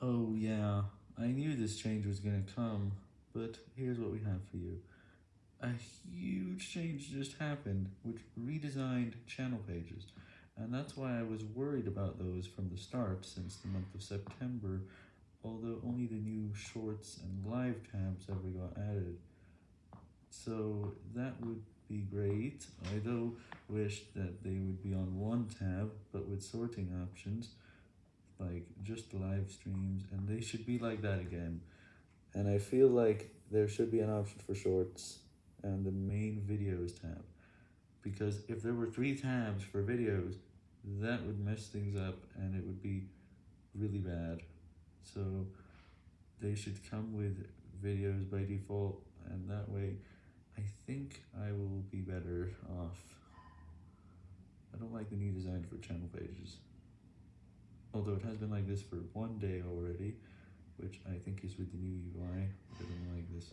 Oh yeah, I knew this change was gonna come, but here's what we have for you. A huge change just happened, which redesigned channel pages, and that's why I was worried about those from the start since the month of September, although only the new shorts and live tabs ever got added. So that would be great, I though wish that they would be on one tab, but with sorting options, like just live streams, and they should be like that again. And I feel like there should be an option for shorts and the main videos tab, because if there were three tabs for videos, that would mess things up and it would be really bad. So they should come with videos by default, and that way I think I will be better off. I don't like the new design for channel pages although it has been like this for one day already, which I think is with the new UI, it has been like this